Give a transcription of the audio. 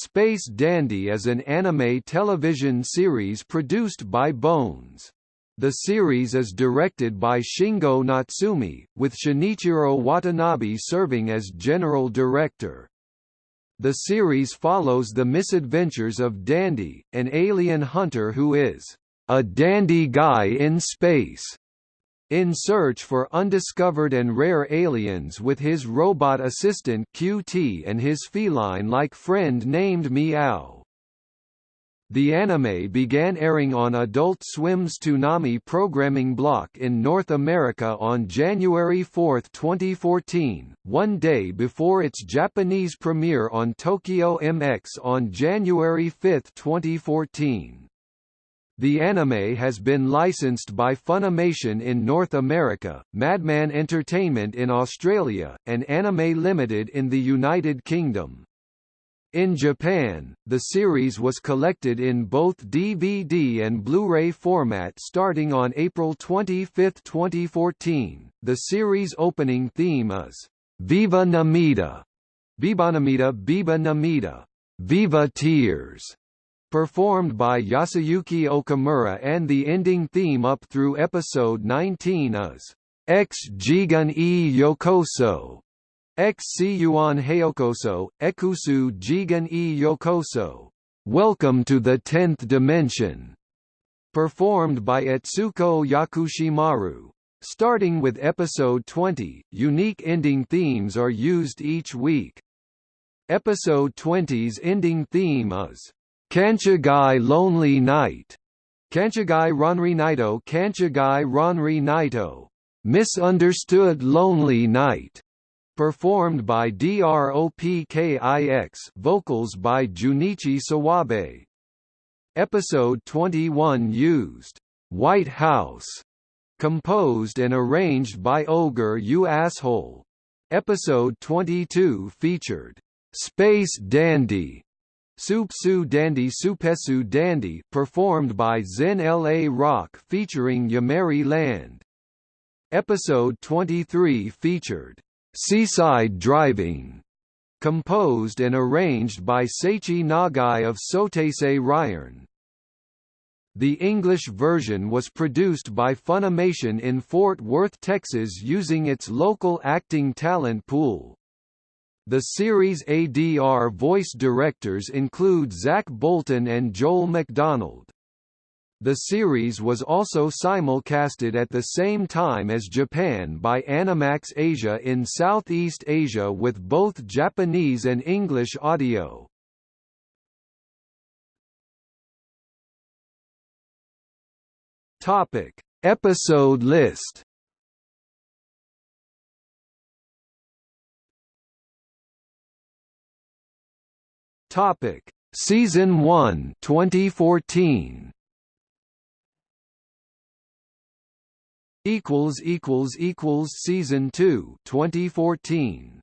Space Dandy is an anime television series produced by Bones. The series is directed by Shingo Natsumi, with Shinichiro Watanabe serving as general director. The series follows the misadventures of Dandy, an alien hunter who is a dandy guy in space in search for undiscovered and rare aliens with his robot assistant QT and his feline-like friend named Meow. The anime began airing on Adult Swim's Toonami programming block in North America on January 4, 2014, one day before its Japanese premiere on Tokyo MX on January 5, 2014. The anime has been licensed by Funimation in North America, Madman Entertainment in Australia, and Anime Limited in the United Kingdom. In Japan, the series was collected in both DVD and Blu-ray format starting on April 25, 2014. The series opening theme is Viva Namida, Viva Namida, Viva Namida, Viva Tears, performed by Yasuyuki Okamura and the ending theme up through episode 19 is X Jigen e Yokoso, X Yuan Heyokoso, Ekusu Jigen e Yokoso, Welcome to the Tenth Dimension, performed by Etsuko Yakushimaru. Starting with episode 20, unique ending themes are used each week. Episode 20's ending theme is Kanchigai Lonely Night, Kanchigai Ronri Naito Kanchigai Ronri Naito, Misunderstood Lonely Night, performed by DROPKIX vocals by Junichi Suwabe. Episode 21 used. White House, composed and arranged by Ogre You Asshole. Episode 22 featured. Space Dandy, Supsu Dandy Supesu Dandy performed by Zen LA Rock featuring Yameri Land. Episode 23 featured Seaside Driving, composed and arranged by Seiichi Nagai of Soteisei Ryan. The English version was produced by Funimation in Fort Worth, Texas using its local acting talent pool. The series ADR voice directors include Zach Bolton and Joel McDonald. The series was also simulcasted at the same time as Japan by Animax Asia in Southeast Asia with both Japanese and English audio. Topic: Episode list Topic: Season 1, 2014. equals equals equals season 2, 2014.